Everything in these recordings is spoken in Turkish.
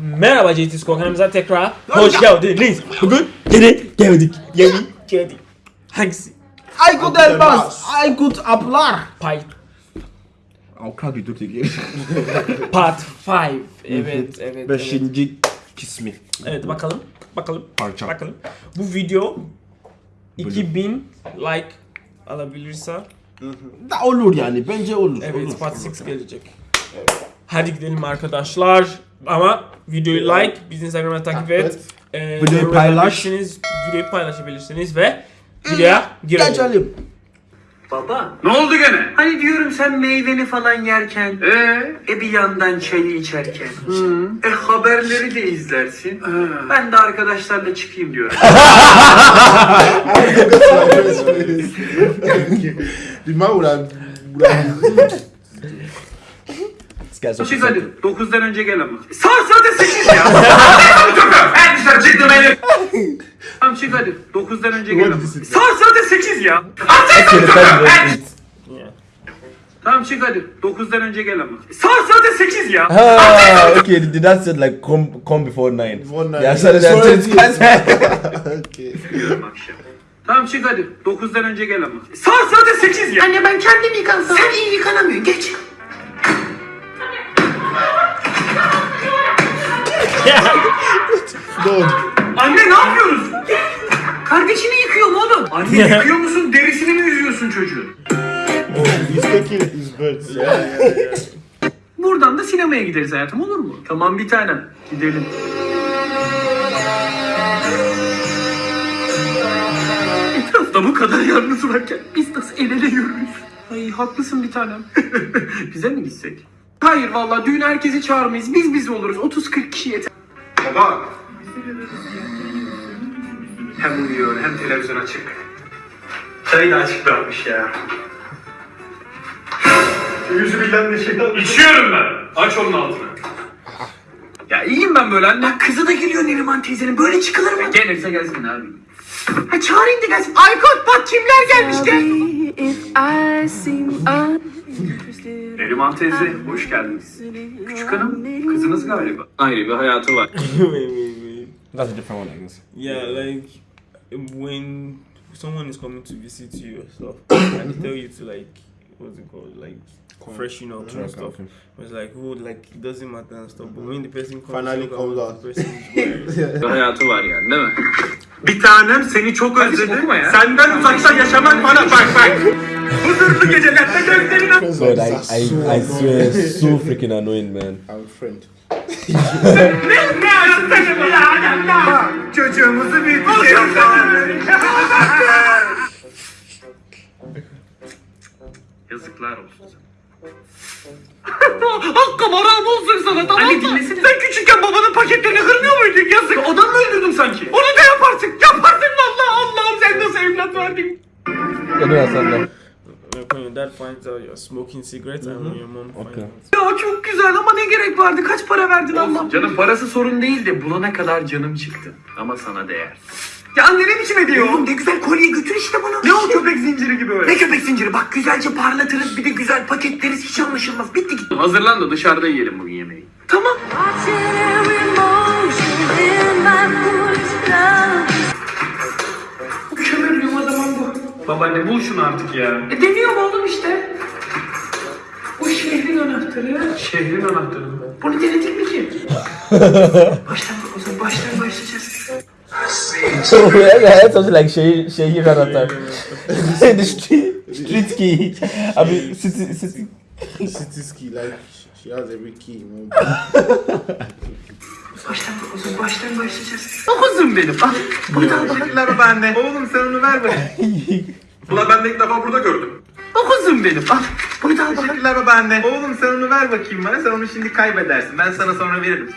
Merhaba JT Skor kanalımıza tekrar hoş geldiniz. Bugün gene geldik. Yeni geldik. Hangisi? Aykut Elmas, Aykut Aplar. Part, Avukat bir dur tekrar. part 5. Evet, evet, evet. Beşinci kısmı. Evet bakalım. Bakalım. Parça. Bakalım. Bu video 2000 like alabilirse Da olur yani bence olur. evet olur. part 6 gelecek. Hadi gidelim arkadaşlar. Ama videoyu like, bizi Instagram'da takip et. Ee, Videoyu paylaş. Videoyu paylaşabilirsiniz ve videoya girelim. Geçelim. Baba. Ne oldu gene? Hani diyorum sen meyveni falan yerken. Ee? E bir yandan çayı içerken. E haberleri de izlersin. Ben de arkadaşlarla çıkayım diyorum. Die Mauer, Çık hadi. 9'dan önce gel ama. Saat zaten 8 ya. Ben dışarı çıktım Elif. Tamam çık hadi. 9'dan önce gel ama. Saat zaten 8 ya. Tamam çık hadi. 9'dan önce gel ama. Saat zaten 8 ya. Ah, okay. Did that said like come come before nine? Before nine. Yeah, so Sorry, that's yes. okay. Tamam çık hadi. 9'dan önce gel ama. Saat zaten 8 ya. Anne ben kendim yıkansam. Sen iyi yıkanamıyorsun. Geç. Good. Anne ne yapıyoruz? Kardeşini yıkıyorum oğlum. Anne yıkıyor musun? Derisini mi yüzüyorsun çocuğun? Yeah, yeah. Buradan da sinemaya gideriz hayatım olur mu? Tamam bir tanem. Gidelim. Etrafta bu kadar yalnız varken biz nasıl el ele yürürüz? Ay haklısın bir tanem. Bize mi gitsek? Hayır vallahi düğün herkesi çağırmayız. Biz biz oluruz. 30-40 kişi yeter. Baba. Hem uyuyor hem televizyon açık. Çayı da açık bırakmış ya. Yüzü bilen de şeytan. İçiyorum ben. Aç onun altını. Ya iyiyim ben böyle anne. Bak kızı da geliyor Neriman teyzenin. Böyle çıkılır mı? Gelirse gelsin abi. Ha çağırayım da gelsin. Aykut bak kimler seem uninterested, Neriman teyze hoş geldiniz. Küçük hanım kızınız galiba. Ayrı bir hayatı var. wait, wait, wait. That's a different one, I guess. Yeah, like when someone is coming to visit you or stuff, and they tell you to like what's it called, like freshen up and stuff. It's like oh, like it doesn't matter and stuff. But when the person comes, Finally comes out. the person is wearing. Bir hayatı var yani değil mi? Bir tanem seni çok özledim. Senden uzakta yaşamak bana bak bak. Huzurlu gecelerde gözlerin God, I, I, I swear, so freaking annoying, man. I'm a friend. Çocuğumuzu büyüteceğiz. Yazıklar olsun sana. Hakkım haram olsun sana tamam mı? dinlesene. Sen küçükken babanın paketlerini kırmıyor muydun? Yazık. Adam mı öldürdün sanki? Onu da yaparsın. Yaparsın valla Allah'ım sen nasıl evlat verdin? Not Like when your dad finds out you're smoking cigarettes and when your mom finds Okay. out. Ya çok güzel ama ne gerek vardı? Kaç para verdin Allah? Canım parası sorun değil de bulana kadar canım çıktı. Ama sana değer. Ya anne ne biçim ediyor? Oğlum ne güzel kolye götür işte bunu. Ne o köpek zinciri gibi öyle? Ne köpek zinciri? Bak güzelce parlatırız bir de güzel paketleriz hiç anlaşılmaz. Bitti gitti. Hazırlan da dışarıda yiyelim bugün yemeği. Tamam. Kömürlüğüm o zaman bu. Babaanne bul şunu artık ya. E deniyorum oğlum işte. Bu şehrin anahtarı. Şehrin anahtarı mı? Bunu denedik mi ki? baştan o zaman baştan başlayacağız. So yeah, something like Shay Shay Ranatar. the street street key. I mean, city city. City's key, like she has every key. Baştan o zaman baştan başlayacağız. Dokuzum benim. Al. Da al bakalım. Teşekkürler babaanne. Oğlum sen onu ver bakayım. Ulan ben de ilk defa burada gördüm. Dokuzum benim. Al. Bunu da al bakalım. Teşekkürler babaanne. Oğlum sen onu ver bakayım bana. Sen onu şimdi kaybedersin. Ben sana sonra veririm.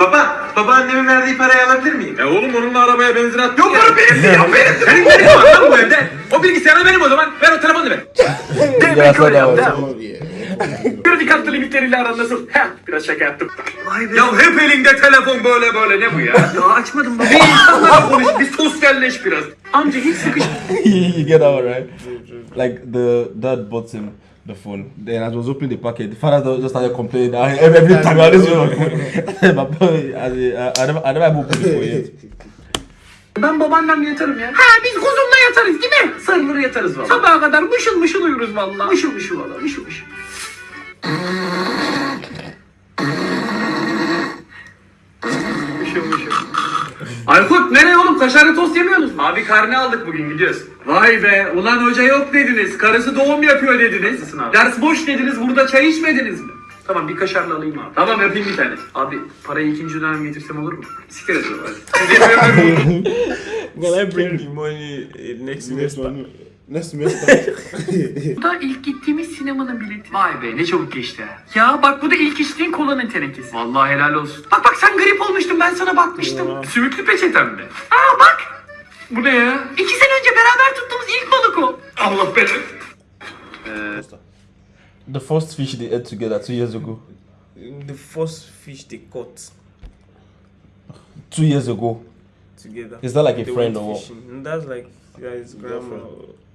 Baba, babaannemin verdiği parayı alabilir miyim? E oğlum onunla arabaya benzin at. Yok oğlum benim değil, o benim. Senin yerin var lan bu evde. O bilgisayarı benim o zaman. Ver o telefonu ver. That was. Oh yeah. Kredi kartı limitleriyle aran nasıl? Heh, biraz şaka yaptım. Vay be. Ya hep elinde telefon böyle böyle ne bu ya? ya açmadım baba. Bir insanlarla konuş, bir sosyalleş biraz. Amca hiç sıkış. you get one right? Like the dad bought him the phone. Then as I was opening the packet, the father just started complaining. that Every, time I listen on the phone, my boy, as in, I, I never, I never opened it for yet. Ben babaannemle yatarım ya. Ha biz kuzumla yatarız değil mi? Sarılır yatarız valla. Sabaha kadar mışıl mışıl uyuruz valla. Mışıl mışıl valla mışıl mışıl. mışıl mışıl. Aykut nereye oğlum? Kaşarlı tost yemiyorsunuz mu? Abi karne aldık bugün gidiyoruz. Vay be ulan hoca yok dediniz. Karısı doğum yapıyor dediniz. Ders boş dediniz burada çay içmediniz mi? Tamam bir kaşarlı alayım abi. Tamam yapayım bir tane. Abi parayı ikinci dönem getirsem olur mu? Siktir et yapıyorum. Can I bring the money next Next Next semester. Bu da ilk gittiğimiz sinemanın bileti. Vay be ne çabuk geçti. Ya bak bu da ilk içtiğin kolanın tenekesi. Vallahi helal olsun. Bak bak sen grip olmuştun ben sana bakmıştım. Ya. Sümüklü peçetem mi? Aa bak. Bu ne ya? İki sene önce beraber tuttuğumuz ilk balık o. Allah belanı. The first fish they ate together two years ago. The first fish they caught Two years ago. together. Is that like a They friend or what? that's like grandma.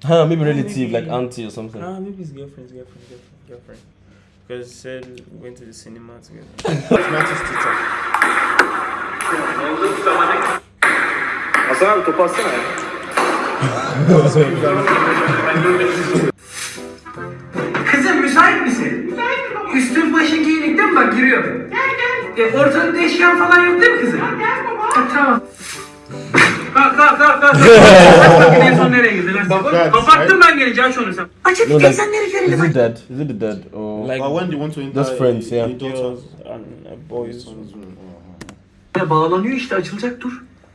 Huh, maybe relative, like auntie or something. Ah, maybe his girlfriend's girlfriend, girlfriend, girlfriend. Because he said we went to the cinema together. Hasan abi topu atsana ya. Kızım müsait misin? Müsaitim baba. Üstün başın giyinik değil mi? Bak giriyorum. Gel gel. E, ortalıkta eşyan falan yok değil mi kızım? Gel gel baba. Ha, tamam. Kalk kalk kalk kalk. Bak en son nereye girdin? lan? Kapattım ben aç onu sen. Aç hadi No, like, teyzenleri is görelim. it dead? Is it the dead or? Like when they want to enter Just friends, yeah. girls and boys. Ya bağlanıyor işte açılacak dur.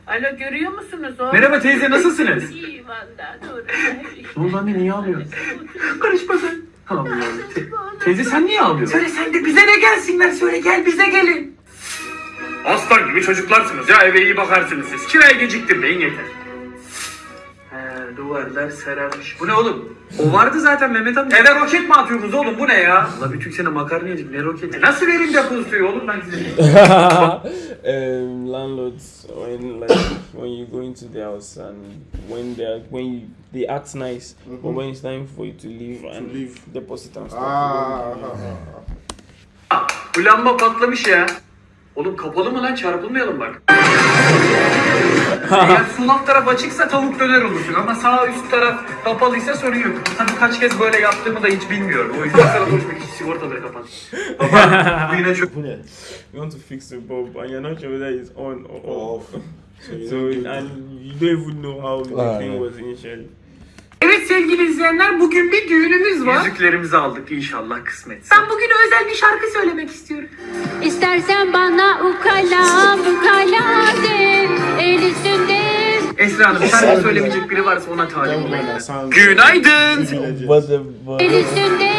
Alo görüyor musunuz o? Merhaba teyze nasılsınız? İyi valla dur. Ne oldu anne niye ağlıyor? Karışma sen. Allah Allah. Te- teyze sen niye ağlıyorsun? Söyle sen de bize de gelsinler söyle gel bize gelin. Aslan gibi çocuklarsınız ya eve iyi bakarsınız siz. Kiraya geciktirmeyin yeter. He duvarlar sararmış. Bu ne oğlum? O vardı zaten Mehmet amca. Eve roket mi atıyorsunuz oğlum bu ne ya? Allah bir Türk sene makarna yedik ne roketi? E nasıl vereyim depozitoyu oğlum ben size? um, landlords when like when you go into their house and when they are when you they act nice, but when it's time for you to leave and leave. deposit and stuff. ah, Bu lamba patlamış ya. Oğlum kapalı mı lan çarpılmayalım bak. Eğer sol alt taraf açıksa tavuk döner olursun ama sağ üst taraf kapalıysa sorun yok. Tabii kaç kez böyle yaptığımı da hiç bilmiyorum. O yüzden sana boşver hiç sigortaları kapat. Baba bu yine çok... bu ne? You want to fix the bulb and you're not sure whether it's on or off. So and you don't even know how the thing was initially. Sevgili izleyenler bugün bir düğünümüz var. Yüzüklerimizi aldık inşallah kısmetse. Ben bugün özel bir şarkı söylemek istiyorum. İstersen bana ukala ukala de el üstünde Esra Hanım şarkı söylemeyecek biri varsa ona talip olayım. Günaydın. El üstünde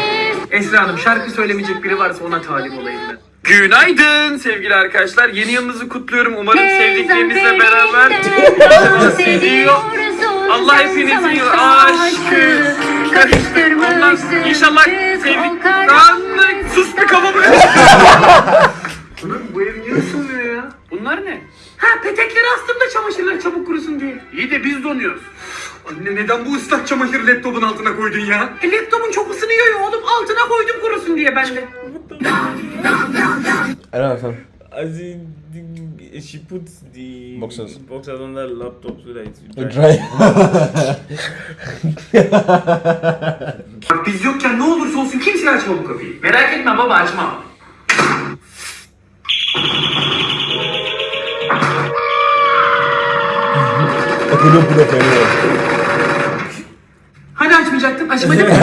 Esra Hanım şarkı söylemeyecek biri varsa ona talip olayım ben. Günaydın sevgili arkadaşlar. Yeni yılınızı kutluyorum. Umarım sevdiklerinizle beraber seviyor. Allah hepinizin aşkı karıştırmışsın. İnşallah sevdik. Lan sus bir kafamı. Ulan bu ev niye ısınmıyor ya? Bunlar ne? Ha petekleri astım da çamaşırlar çabuk kurusun diye. İyi de biz donuyoruz. Anne neden bu ıslak çamaşırı laptopun altına koydun ya? E laptopun çok ısınıyor ya oğlum altına koydum kurusun diye ben de. Don't understand. As in, the, she puts the Boxes. boxes under the laptop so that it will Dry. dry. Biz yokken ne olursa olsun kimse açma bu kapıyı. Merak etme baba açmam. Put up anywhere. Hani açmayacaktın? Açmadın mı?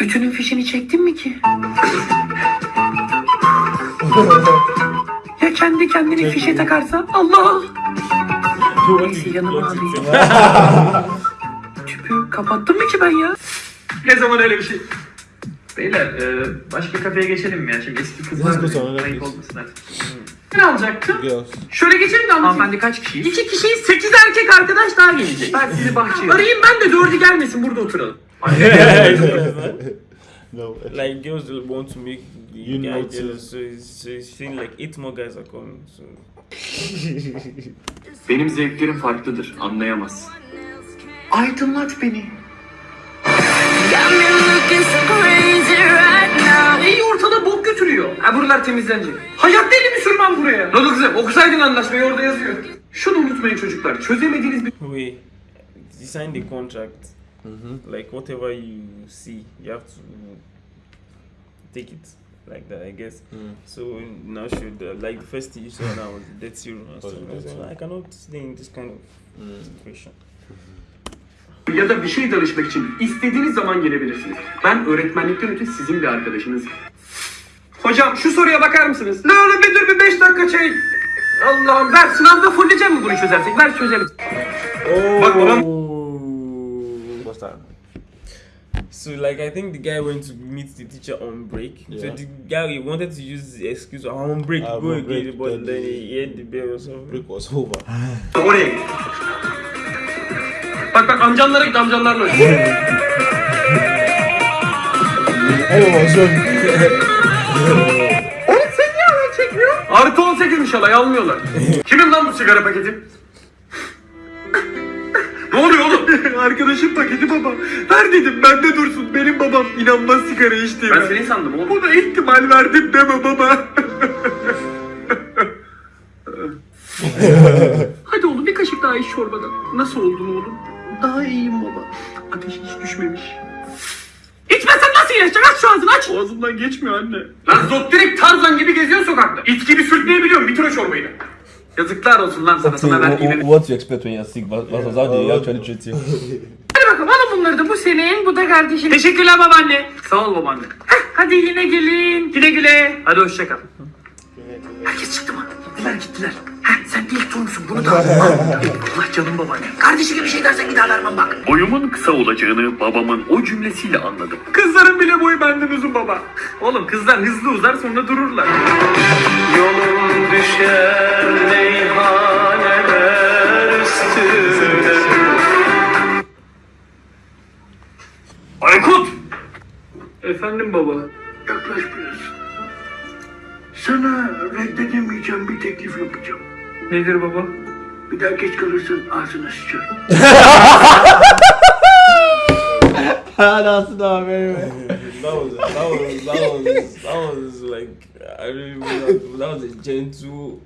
Ütünün fişini çektin mi ki? Ya kendi kendini fişe takarsa? Allah! Neyse yanıma alayım. Tüpü kapattım mı ki ben ya? Ne zaman öyle bir şey? Beyler e, başka kafeye geçelim mi ya? Şimdi eski kızlar let's. olmasın hadi. Ne alacaktım? Şöyle geçelim de Hanımefendi kaç kişiyiz? İki kişiyiz. Sekiz erkek arkadaş daha gelecek. Ben sizi bahçeye Arayayım ben de dördü gelmesin burada oturalım. No. like girls will want to make the You guy notice. jealous, so it's, so it's saying like eight more guys are coming. So Benim zevklerim farklıdır. Anlayamaz. Aydınlat beni. İyi ortada bok götürüyor. Ha buralar temizlenecek. Hayatta elimi sürmem buraya. Ne oldu kızım? Okusaydın anlaşmayı orada yazıyor. Şunu unutmayın çocuklar. Çözemediğiniz bir We, you sign the contract. Like whatever you see, you have to take it like that, I guess. So now should uh, like the first thing you saw now was debt zero. and stuff. So I cannot stay in this kind of situation. ya da bir şey danışmak için istediğiniz zaman gelebilirsiniz. Ben öğretmenlikten öte sizin bir arkadaşınızım. Hocam şu soruya bakar mısınız? Ne oğlum bir dur bir 5 dakika şey. Allah'ım ver sınavda fulleyeceğim mi bunu çözersek? Ver çözelim. Bak babam So like I think the guy went to meet the teacher on break. So Yeah. the guy he wanted to use the excuse "Oh, I'm on break, go again, break, but then then the- he had the bell or something. Break was over. oraya. Bak bak amcanlara git amcanlarla oyna. Everyone was on. Oğlum sen niye alay çekmiyor? Artı 18'miş alay almıyorlar. Kimin lan bu sigara paketi? ne oluyor? Arkadaşım paketi baba. Ver dedim bende dursun. Benim babam inanmaz sigara içtiğime. Ben seni sandım oğlum. Buna ihtimal verdim deme baba. Hadi oğlum bir kaşık daha iç çorbadan. Nasıl oldun oğlum? Daha iyiyim baba. Ateş hiç düşmemiş. İçmesen nasıl yaşayacak? Aç şu ağzını aç. Ağzımdan geçmiyor anne. Lan zot direkt Tarzan gibi geziyor sokakta. İt gibi sürtmeyebiliyorum. Bitir o çorbayı da. Yazıklar olsun lan sana. Sana verdiğim wha- what you expect when you're sick versus how they actually treat you. Hadi bakalım alın bunları da bu senin bu da kardeşin. Teşekkürler babaanne. Sağ ol babaanne. Hadi yine gelin. Güle güle. Hadi hoşça kal. Herkes çıktı mı? Gittiler gittiler. Heh, sen ilk turnusun bunu da al. Allah canım babaanne. Kardeşi gibi şey dersen bir vermem bak. Boyumun kısa olacağını babamın o cümlesiyle anladım. Kızların bile boyu benden uzun baba. Oğlum kızlar hızlı uzar sonra dururlar. Yolum düşer meyhaneler üstüne. Aykut! Efendim baba. Yaklaş biraz. Sana reddedemeyeceğim bir teklif yapacağım. Nedir baba? Bir daha geç kalırsan ağzına sıçarım. That's not very well. that was that was that was that was like I really that, that was a gentle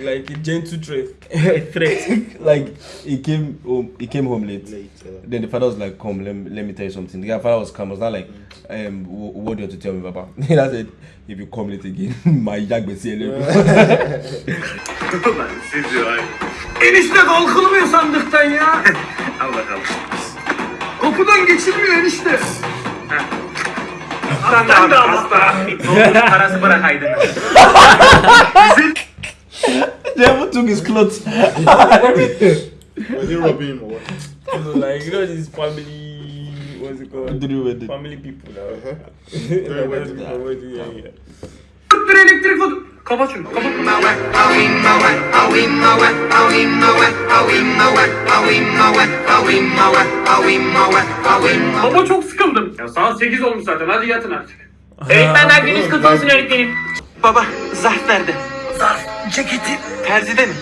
like a gentle threat threat. like he came home he came home late. Late, uh, Then the father was like, "Come, let me, let me tell you something." The father was calm. Was not like, um, wh- "What do you have to tell me, Papa?" He said, "If you come late again, my jack will see you." Ulan sizi ay. Enişte kalkılmıyor sandıktan ya. Al bakalım. Kapıdan geçilmiyor enişte. De al hasta. Doldur parası bırakaydın. Never took his clothes. Were they robbing him or what? Like you know this family what's it called? Family people now. Very well elektrik oldu. Kapat şunu. Kapat. Baba çok sıkıldım. Ya saat 8 olmuş zaten. Hadi yatın artık. Öğretmenler gününüz kutlu olsun öğretmenim. Baba zarf nerede? Zarf ceketim. Terzide mi?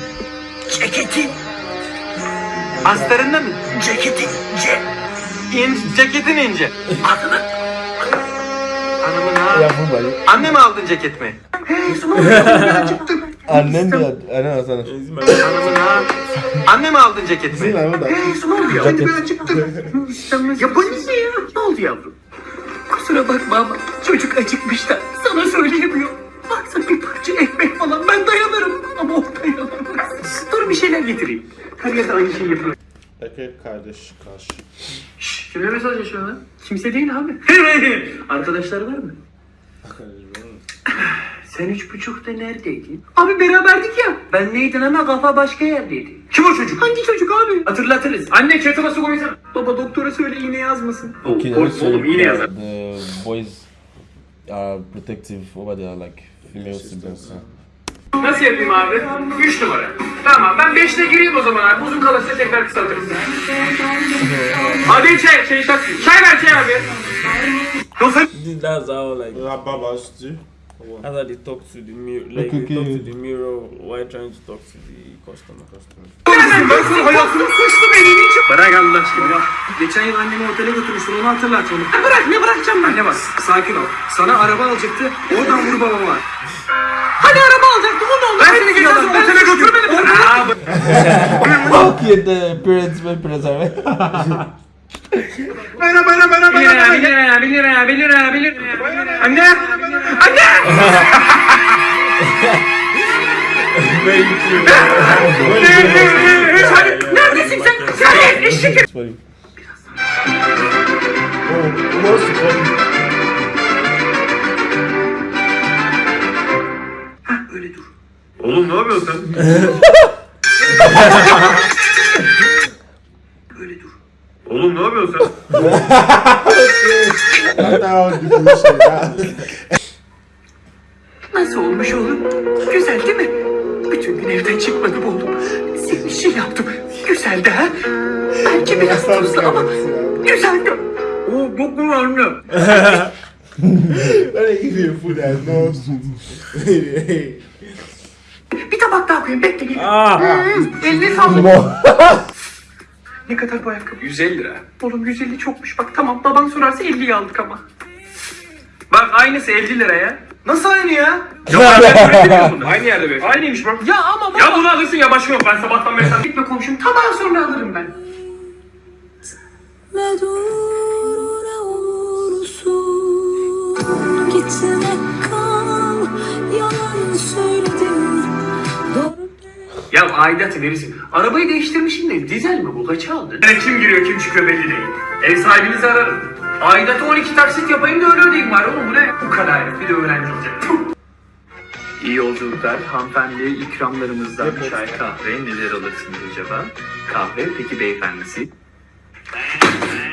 Ceketim. Astarında mı? Ceketin ce. İn, ceketin ince. Adını. Hanımın ha. Anne mi aldın ceketimi? Annen de, annen sana. Is it my Hanımın ha. Anne mi aldın ceketimi? I know that. Ne oldu ya? Hadi ben acıktım. ya bana ne ya? Ne oldu yavrum? Kusura bakma ama çocuk acıkmış da sana söyleyemiyor. Varsa bir parça ekmek falan ben dayanırım ama o dayanamaz. Dur bir şeyler getireyim. Her yerde aynı şeyi yapıyor. Erkek kardeş karşı. Şşş kime mesaj yaşıyor lan? Kimse değil abi. Arkadaşlar var mı? Sen üç buçukta neredeydin? Abi beraberdik ya. Ben neydin ama kafa başka yerdeydi. Kim o çocuk? Hangi çocuk abi? Hatırlatırız. Anne kettle'a su koysana. Baba doktora söyle iğne yazmasın. Okay, Oğlum, iğne yazar. The boys are protective over their like female siblings. Nasıl yapayım abi? Üç numara. Tamam ben beşte gireyim o zaman abi. Uzun kalırsa tekrar kısaltırız. Hadi çay, çay tak. Çay ver çay abi. That's how like Your babas too. What? how they talk to the mirror like Okay, they talk to the mirror while trying to talk to the customer. ben sana hayatını sıçtım elini çık. Bırak Allah aşkına. Geçen yıl annemi otele götürmüştün onu hatırlat onu. Bırak ne bırakacağım ben? Anne bak sakin ol. Sana araba alacaktı. Oradan vur babama. Hani araba alacaktı o da oldu. Ben seni geçen sene otele götürmedim. Aa, Fuck you, the parents, my parents are. Bana bana bana Bir lira, bir lira, bir lira, bir lira, bir lira. Anne! Anne! Neredesin sen? Sen eşek! Öyle dur. Oğlum ne yapıyorsun sen? Nasıl olmuş oğlum? Güzel değil mi? Bütün gün evden çıkmadım oğlum. Senin için yaptım. Güzeldi ha? Belki biraz tuzlu ama güzeldi. Oo çok mu anne? Bir tabak daha koyayım bekle gelin. Hmm, Eline sağlık. ne kadar bu ayakkabı? 150 lira. Oğlum 150 çokmuş bak tamam baban sorarsa 50'yi aldık ama. Bak aynısı 50 lira ya. Nasıl aynı ya? Ya ben bunu. Aynı yerde be. Aynıymış bak. Ya ama baba. Ya bunu alırsın ya başka yok. Ben sabahtan beri sen gitme komşum. Tabağı sonra alırım ben. Ne dur ne olursun Gitme kal Yalan söyledin Doğru Ya aidatı verirsin. Arabayı değiştirmişsin de dizel mi bu? Kaça aldın? Yani kim giriyor kim çıkıyor belli değil. Ev sahibinizi ararım. Aidatı 12 taksit yapayım da öyle ödeyeyim var oğlum bu ne? Bu kadar bir de öğrenci olacak. İyi yolculuklar. Hanımefendiye ikramlarımızdan çay kahve neler alırsınız acaba? Kahve peki beyefendisi?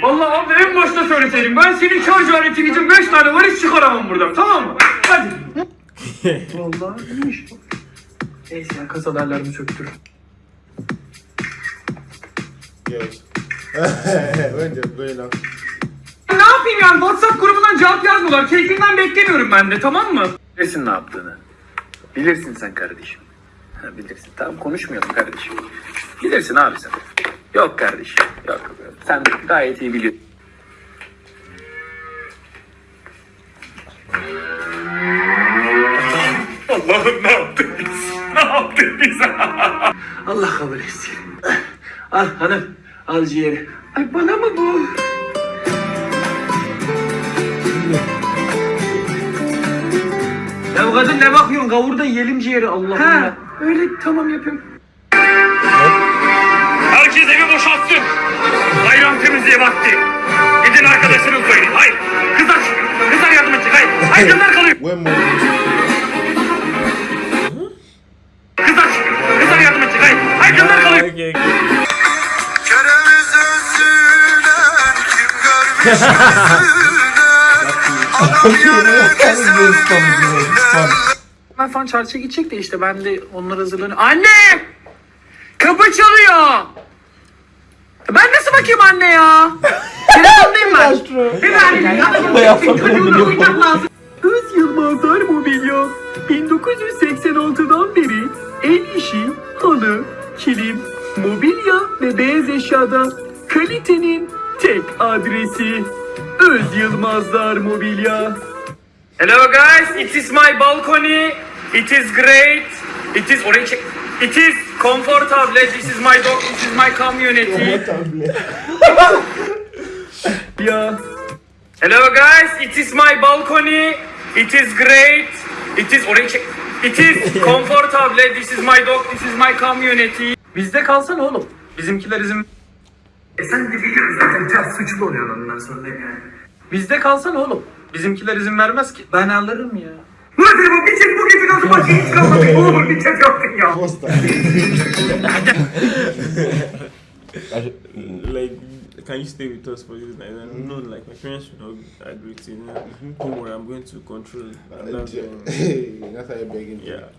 Allah abi en başta söyleseydim ben senin şarj aletin için 5 tane var hiç çıkaramam buradan tamam mı? Hadi. Vallahi iyiymiş. Neyse ya kasalarlarımı söktür. Ne yapayım yani WhatsApp grubundan cevap yazmıyorlar. Keyfinden beklemiyorum ben de tamam mı? Bilirsin ne yaptığını. Bilirsin sen kardeşim. Ha, bilirsin. Tamam konuşmayalım kardeşim. Bilirsin abi sen. Yok kardeşim. Yok. Sen gayet iyi biliyorsun. Allah'ım ne yaptık biz? Ne yaptık biz? Allah kabul etsin. Al hanım. Al ciğeri. Ay bana mı bu? Ya kadın ne bakıyorsun? Kavur da yiyelim ciğeri Allah'ım ya. Öyle tamam yapayım. Herkes evi boşaltsın. Bayram temizliği vakti. Gidin arkadaşlarım söyleyin. Hayır. Kızlar çıkın. Kızlar yardım edecek. Hayır. Hayır kızlar kalıyor. Kızlar çıkın. Kızlar yardım edecek. Hayır. Hayır kızlar kalıyor. Okay, okay. Ben falan çarşıya gidecek de işte ben de onlar hazırlanıyor. Anne! Kapı çalıyor. Ben nasıl bakayım anne ya? Telefondayım ben. Bir verdim. Çocuğuna uyumak lazım. Öz Yılmazlar Mobilya 1986'dan beri el işi, halı, kilim, mobilya ve beyaz eşyada kalitenin tek adresi. Öz Yılmazlar Mobilya. Hello guys, it is my balcony. It is great. It is orayı çek. It is comfortable. This is my dog. This is my community. ya. Hello guys, it is my balcony. It is great. It is orayı çek. It is comfortable. This is my dog. This is my community. Bizde kalsan oğlum. Bizimkiler izin... E sen de biliyorsun zaten ters suçlu oluyorsun ondan sonra yani. Bizde kalsan oğlum. Bizimkiler izin vermez ki. Ben alırım ya. Nasıl bu? Bir çek bu gece nasıl başka hiç kalmadı. Oğlum bir çek yaptın ya. like, can you stay with us for this night? And no, like my parents should not agree to. You know, don't worry, I'm going to control. it. I'm not going- That's how you're begging. yeah.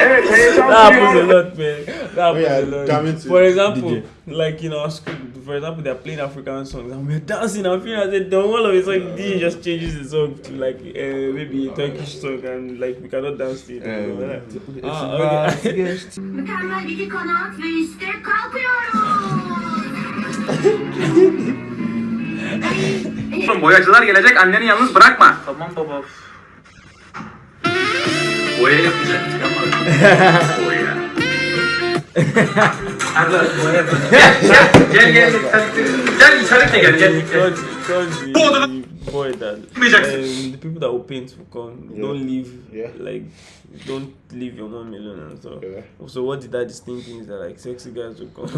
Evet heyecan That happens a lot, man. That yeah, happens a lot. For example, DJ. like in our school, for example, they're playing African songs and we're dancing and feeling as if don't all of a sudden DJ just changes the song to like uh, maybe a Turkish song and like we cannot dance to it. Um, Ah, okay. Mükemmel iki kanat ve işte kalkıyoruz. Oğlum boyacılar gelecek anneni yalnız bırakma. Tamam baba. Boya yapacaktık ama. Boya. Arda boya yapacak. Gel gel gel. Gel, gel içeri de gel gel. gel. Told told the, Bu odada- the boy that Çıkmayacaksın. um, the people that will paint will come. Yeah. Don't leave Yeah. like don't leave your mom alone and stuff. Yeah. So what the dad is thinking is that like sexy guys will come.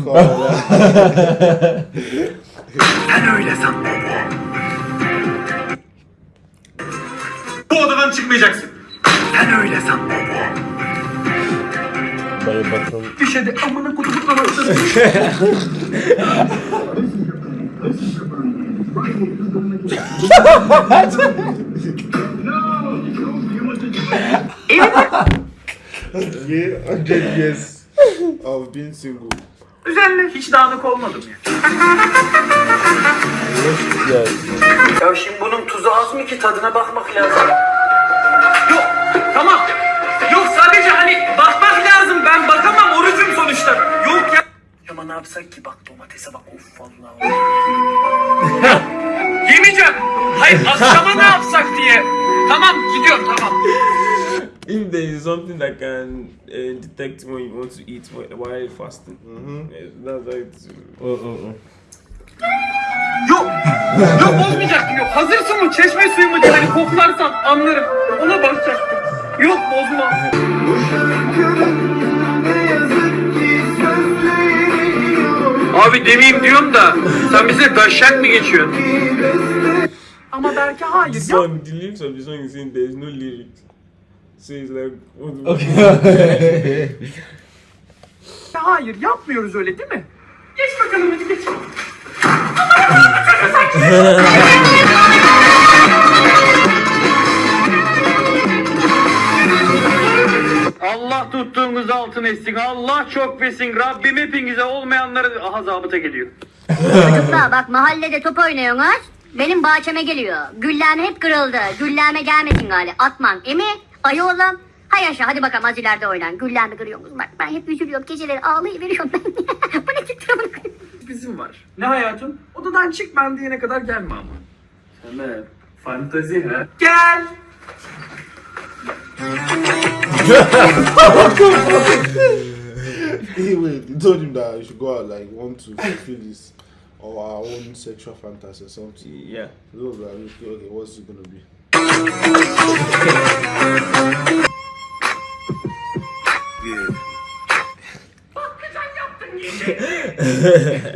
Sen öyle san baba. Bu odadan çıkmayacaksın. Sen öyle san baba. Bayı batım. Düşedi amına kutup kafasını. Yeah, 100 years of being single. Güzel hiç dağınık olmadım ya. Yes. Ya şimdi bunun tuzu az mı ki tadına bakmak lazım. Tamam. Yok sadece hani bakmak lazım. Ben bakamam orucum sonuçta. Yok ya. Ama ne yapsak ki bak domatese bak of vallahi. Yemeyeceğim. Hayır akşama ne yapsak diye. Tamam gidiyorum tamam. if there is something that can uh, detect when you want to eat whi- while fasting, yeah, that's how it's. Yok. Yok bozmayacaktım yok. Hazır su mu çeşme suyu mu diye hani koklarsam anlarım. Ona bakacaktım. Yok bozma. Abi demeyeyim diyorum da sen bize daşak mı geçiyorsun? Ama belki hayır. song, the lyrics of the song is saying there is no lyrics. So it's like, what the Okay. Hayır yapmıyoruz öyle değil mi? Geç bakalım hadi geç. Allah tuttuğunuz altın etsin. Allah çok versin. Rabbim hepinize olmayanları aha zabıta geliyor. Çocuklar bak mahallede top oynuyorsunuz. Benim bahçeme geliyor. Güllem hep kırıldı. Gülleme gelmesin gali. Atman. Emi ayı oğlum. Hay aşağı hadi bakalım az ileride oynan. Güllemi kırıyorsunuz. Bak ben hep üzülüyorum. Geceleri ağlayıveriyorum ben. Bu ne çıktı bunu Bizim var. Ne hayatım? Odadan çık ben diyene kadar gelme ama. Sana fantazi ha? Gel. Anyway, he told him that he should go out like want to fulfill his or our own sexual fantasy or something. Yeah. So like, okay, okay, what's it gonna be?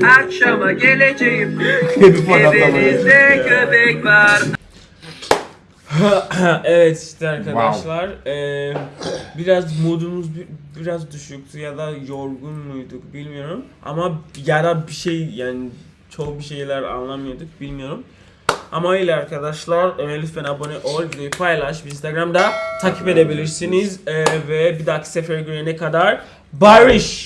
Akşama geleceğim. Evinizde köpek var. evet işte arkadaşlar eee, biraz modumuz bi- biraz düşüktü ya da yorgun muyduk bilmiyorum. Ama ya da bir şey yani çoğu bir şeyler anlamıyorduk bilmiyorum. Ama öyle arkadaşlar eee, lütfen abone ol videoyu paylaş. Instagram'da takip edebilirsiniz. Eee, ve bir dahaki sefere görene kadar barış